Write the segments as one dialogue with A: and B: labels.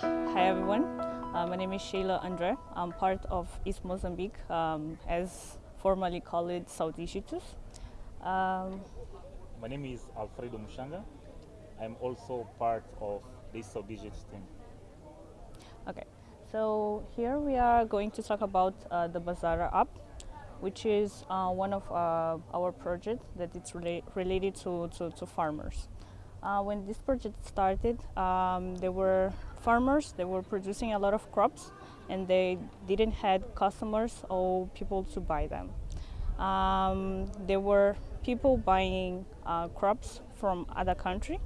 A: Hi everyone, uh, my name is Sheila Andre. I'm part of HISP Mozambique, um, as formerly called Saudigitus. Um,
B: My name is Alfredo Mushanga. I'm also part of this Saudigitus team.
A: okay, so here we are going to talk about uh, the Bazara app, which is uh, one of uh, our projects that it's rela- related to, to, to farmers. Uh, when this project started, um, there were farmers that were producing a lot of crops and they didn't had customers or people to buy them. Um, there were people buying uh, crops from other country,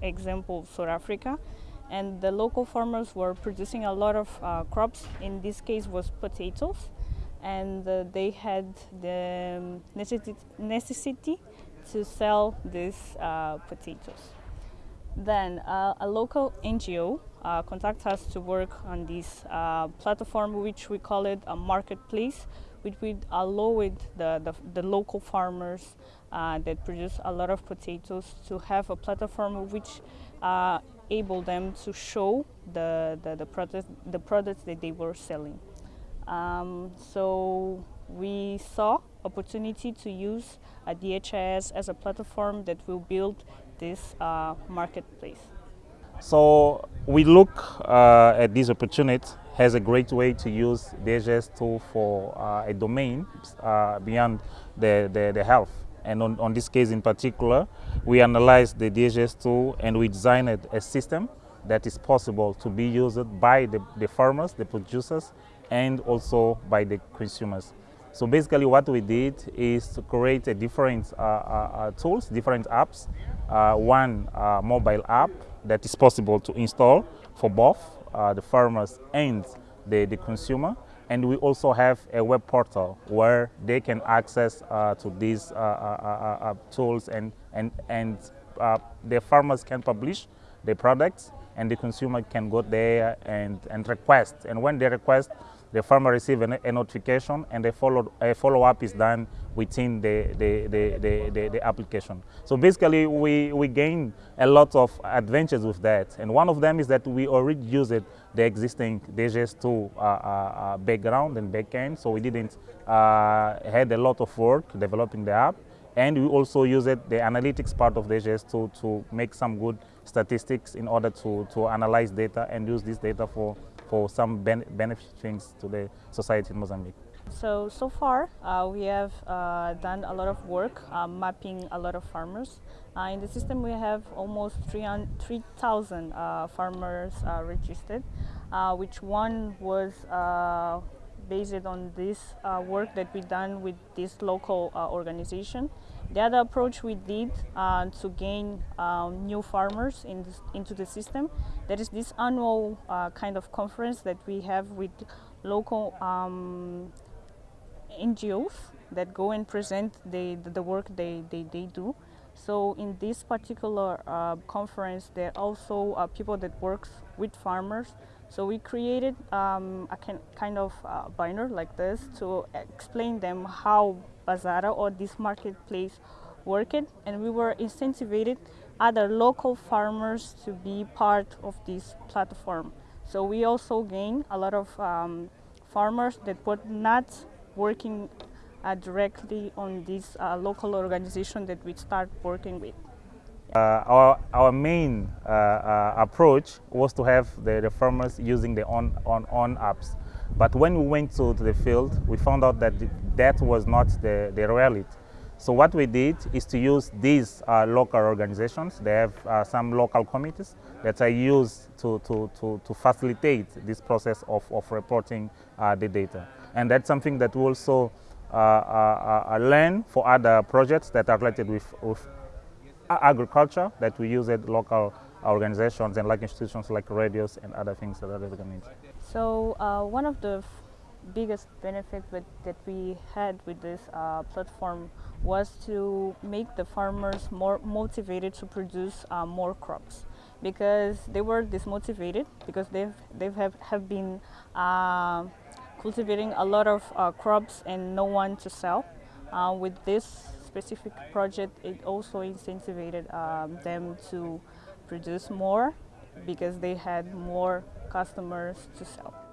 A: example South Africa, and the local farmers were producing a lot of uh, crops. In this case, was potatoes, and uh, they had the necessity, necessity to sell these uh, potatoes. Then uh, a local NGO uh, contacted us to work on this uh, platform, which we call it a marketplace, which would allow it the, the, the local farmers uh, that produce a lot of potatoes to have a platform which uh, able them to show the, the, the, product, the products that they were selling. Um, so we saw opportunity to use a DHIS as a platform that will build this uh, marketplace.
B: So we look uh, at this opportunity as a great way to use DHS tool for uh, a domain uh, beyond the, the, the health. And on, on this case in particular, we analyzed the DHS tool and we designed a system that is possible to be used by the, the farmers, the producers, and also by the consumers. So basically what we did is to create a different uh, uh, uh tools, different apps. Uh, one uh, mobile app that is possible to install for both uh, the farmers and the, the consumer. And we also have a web portal where they can access to these tools and, and, and the farmers can publish their products and the consumer can go there and, and request. And when they request, the farmer receives a, notification and a follow, a follow up is done within the, the, the, the, the, application. So basically we, we gain a lot of advantages with that. And one of them is that we already used the existing DHIS2 uh, uh, uh, background and backend. So we didn't uh, had a lot of work developing the app. And we also used the analytics part of DHIS2 to make some good statistics in order to, to analyze data and use this data for for some ben benefit things to the society in Mozambique.
A: So, so far uh, we have uh, done a lot of work uh, mapping a lot of farmers. Uh, in the system we have almost 3,000 uh, farmers uh, registered, which one was based on this work that we done with this local organization. The other approach we did uh, to gain um, new farmers in this, into the system, that is this annual uh, kind of conference that we have with local um, NGOs that go and present the, the, the work they, they, they do. So in this particular uh, conference, there are also uh, people that works with farmers. So we created um, a kind of uh, banner like this to explain them how Bazara or this marketplace worked and we were incentivized other local farmers to be part of this platform. So we also gained a lot of um, farmers that were not working uh, directly on this uh, local organization that we start working with.
B: Uh, our, our main uh, uh, approach was to have the, the farmers using the on, on, on apps. But when we went to, to the field, we found out that that was not the, the reality. So what we did is to use these uh, local organizations. They have uh, some local committees that are used to, to, to, to facilitate this process of, of reporting uh, the data. And that's something that we also learn for other projects that are related with, with agriculture that we use at local organizations and like institutions like radios and other things that are recognized.
A: So uh, one of the biggest benefit with, that we had with this uh, platform was to make the farmers more motivated to produce uh, more crops because they were dismotivated because they've, they've have, have been uh, cultivating a lot of uh, crops and no one to sell. Uh, with this specific project, it also incentivized um, them to produce more because they had more customers to sell.